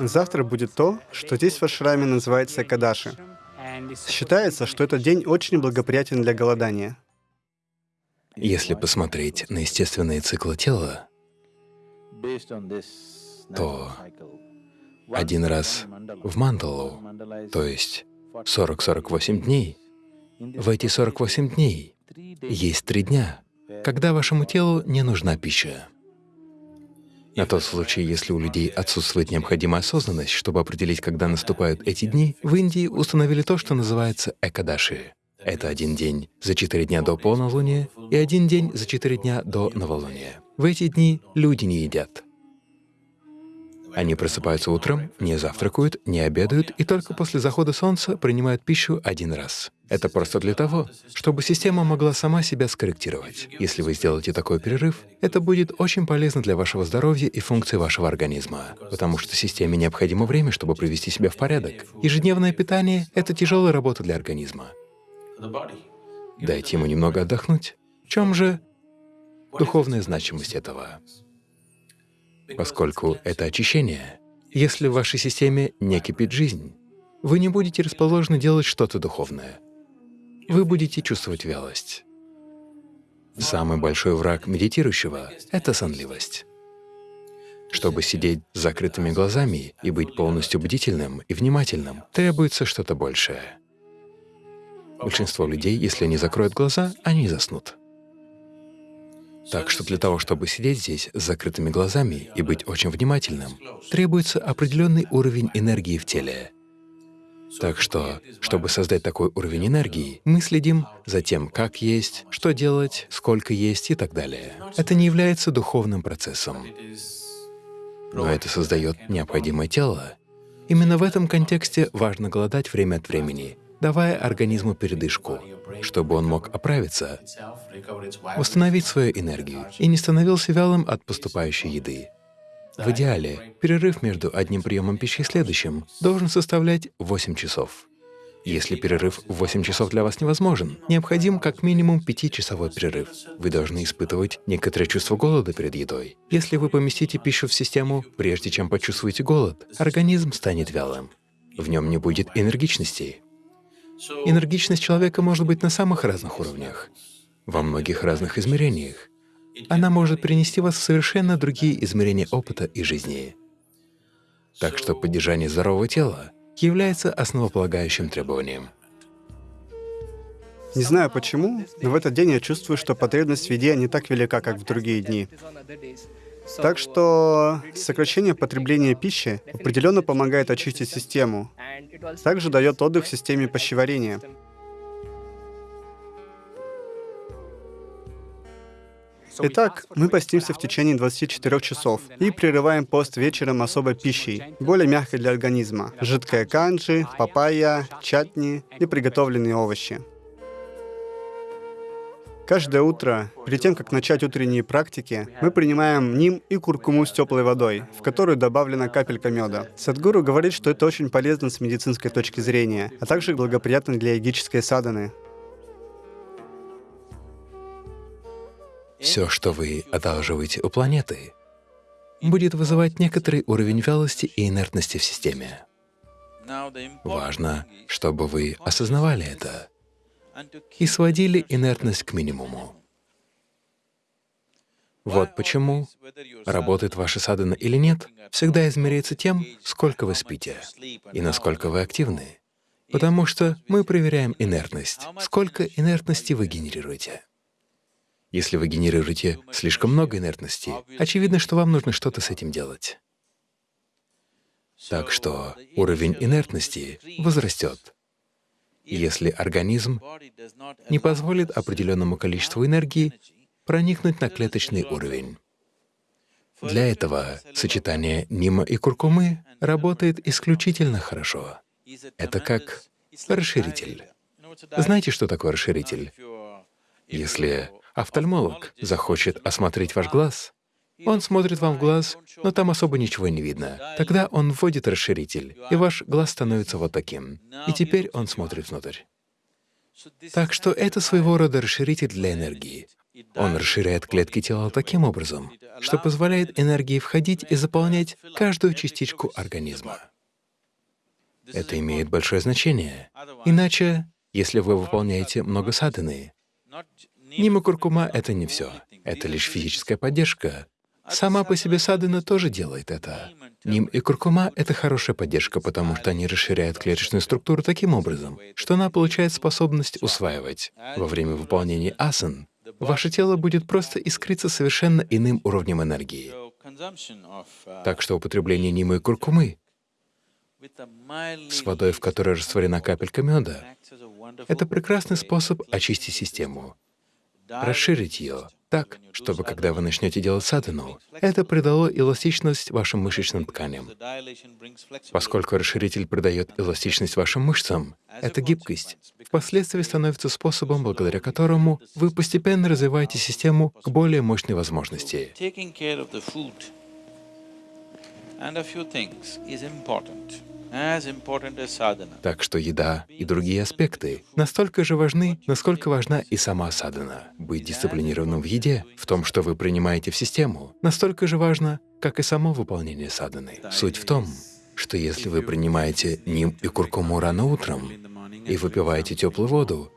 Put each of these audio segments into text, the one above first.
Завтра будет то, что здесь в ашраме называется Кадаши. Считается, что этот день очень благоприятен для голодания. Если посмотреть на естественные циклы тела, то один раз в мандалу, то есть 40-48 дней, в эти 48 дней есть три дня, когда вашему телу не нужна пища. На тот случай, если у людей отсутствует необходимая осознанность, чтобы определить, когда наступают эти дни, в Индии установили то, что называется экадаши. Это один день за четыре дня до полнолуния и один день за четыре дня до новолуния. В эти дни люди не едят. Они просыпаются утром, не завтракают, не обедают и только после захода солнца принимают пищу один раз. Это просто для того, чтобы система могла сама себя скорректировать. Если вы сделаете такой перерыв, это будет очень полезно для вашего здоровья и функций вашего организма, потому что системе необходимо время, чтобы привести себя в порядок. Ежедневное питание — это тяжелая работа для организма. Дайте ему немного отдохнуть. В чем же духовная значимость этого? Поскольку это очищение, если в вашей системе не кипит жизнь, вы не будете расположены делать что-то духовное. Вы будете чувствовать вялость. Самый большой враг медитирующего — это сонливость. Чтобы сидеть с закрытыми глазами и быть полностью бдительным и внимательным, требуется что-то большее. Большинство людей, если они закроют глаза, они заснут. Так что для того, чтобы сидеть здесь с закрытыми глазами и быть очень внимательным, требуется определенный уровень энергии в теле. Так что, чтобы создать такой уровень энергии, мы следим за тем, как есть, что делать, сколько есть и так далее. Это не является духовным процессом, но это создает необходимое тело. Именно в этом контексте важно голодать время от времени, давая организму передышку, чтобы он мог оправиться, восстановить свою энергию и не становился вялым от поступающей еды. В идеале, перерыв между одним приемом пищи и следующим должен составлять 8 часов. Если перерыв в 8 часов для вас невозможен, необходим как минимум 5-часовой перерыв. Вы должны испытывать некоторое чувство голода перед едой. Если вы поместите пищу в систему, прежде чем почувствуете голод, организм станет вялым. В нем не будет энергичности, Энергичность человека может быть на самых разных уровнях, во многих разных измерениях. Она может принести вас в совершенно другие измерения опыта и жизни. Так что поддержание здорового тела является основополагающим требованием. Не знаю почему, но в этот день я чувствую, что потребность в еде не так велика, как в другие дни. Так что сокращение потребления пищи определенно помогает очистить систему. Также дает отдых системе пищеварения. Итак, мы постимся в течение 24 часов и прерываем пост вечером особой пищей, более мягкой для организма. Жидкая канджи, папайя, чатни и приготовленные овощи. Каждое утро, перед тем, как начать утренние практики, мы принимаем ним и куркуму с теплой водой, в которую добавлена капелька меда. Садгуру говорит, что это очень полезно с медицинской точки зрения, а также благоприятно для йогической саданы. Все, что вы одалживаете у планеты, будет вызывать некоторый уровень вялости и инертности в системе. Важно, чтобы вы осознавали это и сводили инертность к минимуму. Вот почему работает ваша садхана или нет, всегда измеряется тем, сколько вы спите и насколько вы активны. Потому что мы проверяем инертность, сколько инертности вы генерируете. Если вы генерируете слишком много инертности, очевидно, что вам нужно что-то с этим делать. Так что уровень инертности возрастет если организм не позволит определенному количеству энергии проникнуть на клеточный уровень. Для этого сочетание нима и куркумы работает исключительно хорошо. Это как расширитель. Знаете, что такое расширитель? Если офтальмолог захочет осмотреть ваш глаз, он смотрит вам в глаз, но там особо ничего не видно. Тогда он вводит расширитель, и ваш глаз становится вот таким. И теперь он смотрит внутрь. Так что это своего рода расширитель для энергии. Он расширяет клетки тела таким образом, что позволяет энергии входить и заполнять каждую частичку организма. Это имеет большое значение. Иначе, если вы выполняете много садханы, нима куркума — это не все. Это лишь физическая поддержка. Сама по себе садхана тоже делает это. Ним и куркума — это хорошая поддержка, потому что они расширяют клеточную структуру таким образом, что она получает способность усваивать. Во время выполнения асан ваше тело будет просто искриться совершенно иным уровнем энергии. Так что употребление нимы и куркумы с водой, в которой растворена капелька меда, это прекрасный способ очистить систему, расширить ее так, чтобы когда вы начнете делать садхану, это придало эластичность вашим мышечным тканям. Поскольку расширитель придает эластичность вашим мышцам, эта гибкость. впоследствии становится способом, благодаря которому вы постепенно развиваете систему к более мощной возможности. Так что еда и другие аспекты настолько же важны, насколько важна и сама садхана. Быть дисциплинированным в еде, в том, что вы принимаете в систему, настолько же важно, как и само выполнение садханы. Суть в том, что если вы принимаете ним и куркуму рано утром и выпиваете теплую воду,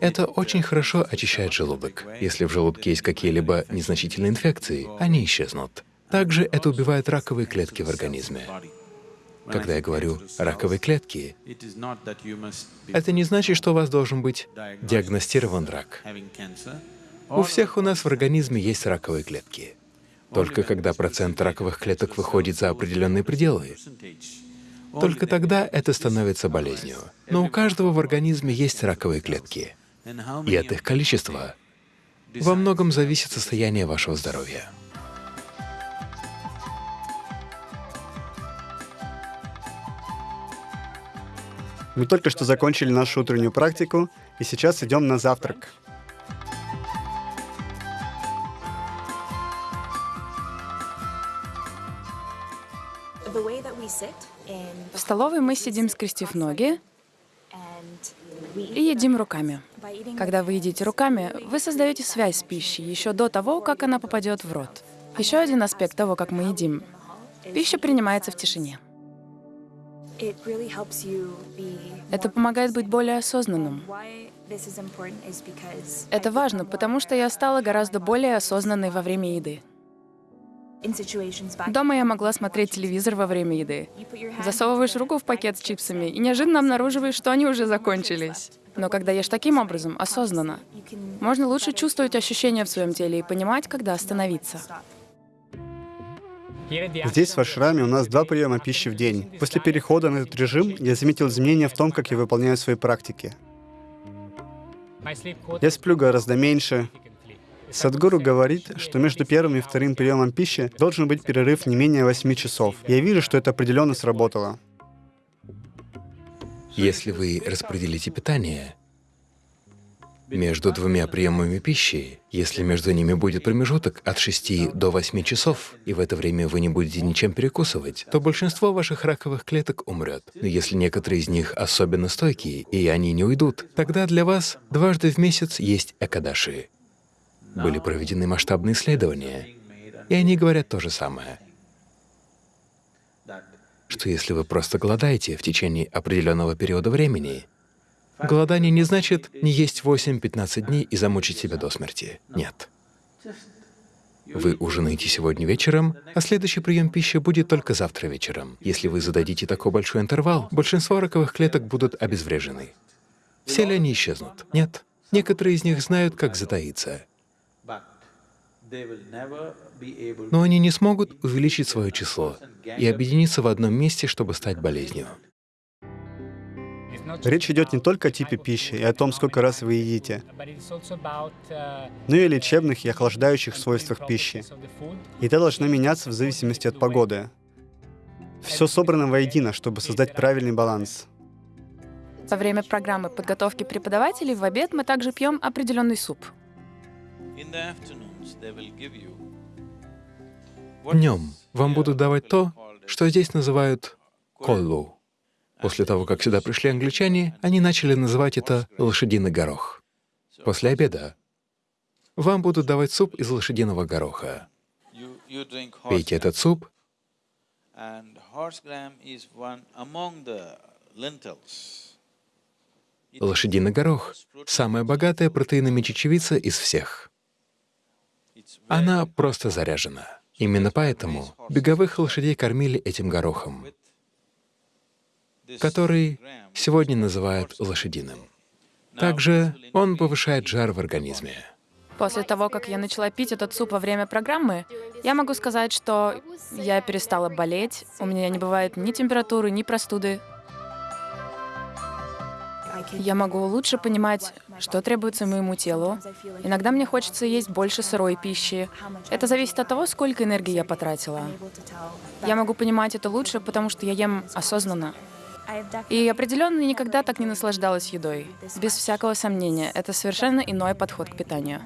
это очень хорошо очищает желудок. Если в желудке есть какие-либо незначительные инфекции, они исчезнут. Также это убивает раковые клетки в организме. Когда я говорю «раковые клетки», это не значит, что у вас должен быть диагностирован рак. У всех у нас в организме есть раковые клетки. Только когда процент раковых клеток выходит за определенные пределы, только тогда это становится болезнью. Но у каждого в организме есть раковые клетки, и от их количества во многом зависит состояние вашего здоровья. Мы только что закончили нашу утреннюю практику, и сейчас идем на завтрак. В столовой мы сидим, скрестив ноги, и едим руками. Когда вы едите руками, вы создаете связь с пищей еще до того, как она попадет в рот. Еще один аспект того, как мы едим. Пища принимается в тишине. Это помогает быть более осознанным. Это важно, потому что я стала гораздо более осознанной во время еды. Дома я могла смотреть телевизор во время еды. Засовываешь руку в пакет с чипсами и неожиданно обнаруживаешь, что они уже закончились. Но когда ешь таким образом, осознанно, можно лучше чувствовать ощущения в своем теле и понимать, когда остановиться. Здесь, в Ашраме, у нас два приема пищи в день. После перехода на этот режим я заметил изменения в том, как я выполняю свои практики. Я сплю гораздо меньше. Садгуру говорит, что между первым и вторым приемом пищи должен быть перерыв не менее 8 часов. Я вижу, что это определенно сработало. Если вы распределите питание, между двумя приемами пищи, если между ними будет промежуток от 6 до 8 часов, и в это время вы не будете ничем перекусывать, то большинство ваших раковых клеток умрет. Но если некоторые из них особенно стойкие, и они не уйдут, тогда для вас дважды в месяц есть экадаши. Были проведены масштабные исследования, и они говорят то же самое что если вы просто голодаете в течение определенного периода времени, Голодание не значит не есть 8-15 дней и замучить себя до смерти. Нет. Вы ужинаете сегодня вечером, а следующий прием пищи будет только завтра вечером. Если вы зададите такой большой интервал, большинство раковых клеток будут обезврежены. Все ли они исчезнут? Нет. Некоторые из них знают, как затаиться. Но они не смогут увеличить свое число и объединиться в одном месте, чтобы стать болезнью. Речь идет не только о типе пищи и о том, сколько раз вы едите, но и о лечебных и охлаждающих свойствах пищи. Еда должна меняться в зависимости от погоды. Все собрано воедино, чтобы создать правильный баланс. Во время программы подготовки преподавателей в обед мы также пьем определенный суп. Днем вам будут давать то, что здесь называют коллу. После того, как сюда пришли англичане, они начали называть это «лошадиный горох». После обеда Вам будут давать суп из лошадиного гороха. Пейте этот суп, лошадиный горох самая богатая протеинами чечевица из всех. Она просто заряжена. Именно поэтому беговых лошадей кормили этим горохом, который сегодня называют лошадиным. Также он повышает жар в организме. После того, как я начала пить этот суп во время программы, я могу сказать, что я перестала болеть, у меня не бывает ни температуры, ни простуды. Я могу лучше понимать, что требуется моему телу. Иногда мне хочется есть больше сырой пищи. Это зависит от того, сколько энергии я потратила. Я могу понимать это лучше, потому что я ем осознанно. И определенно никогда так не наслаждалась едой. Без всякого сомнения, это совершенно иной подход к питанию.